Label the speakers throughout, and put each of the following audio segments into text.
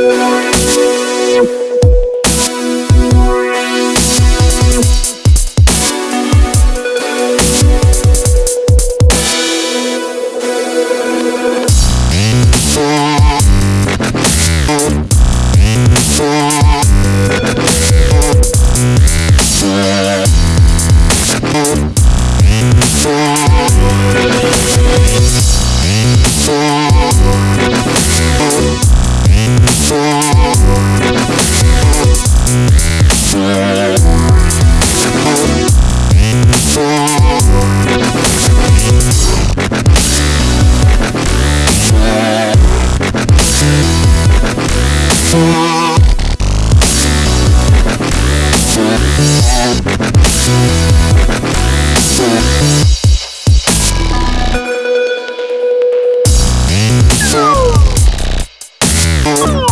Speaker 1: you. Oh!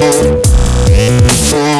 Speaker 1: Yeah.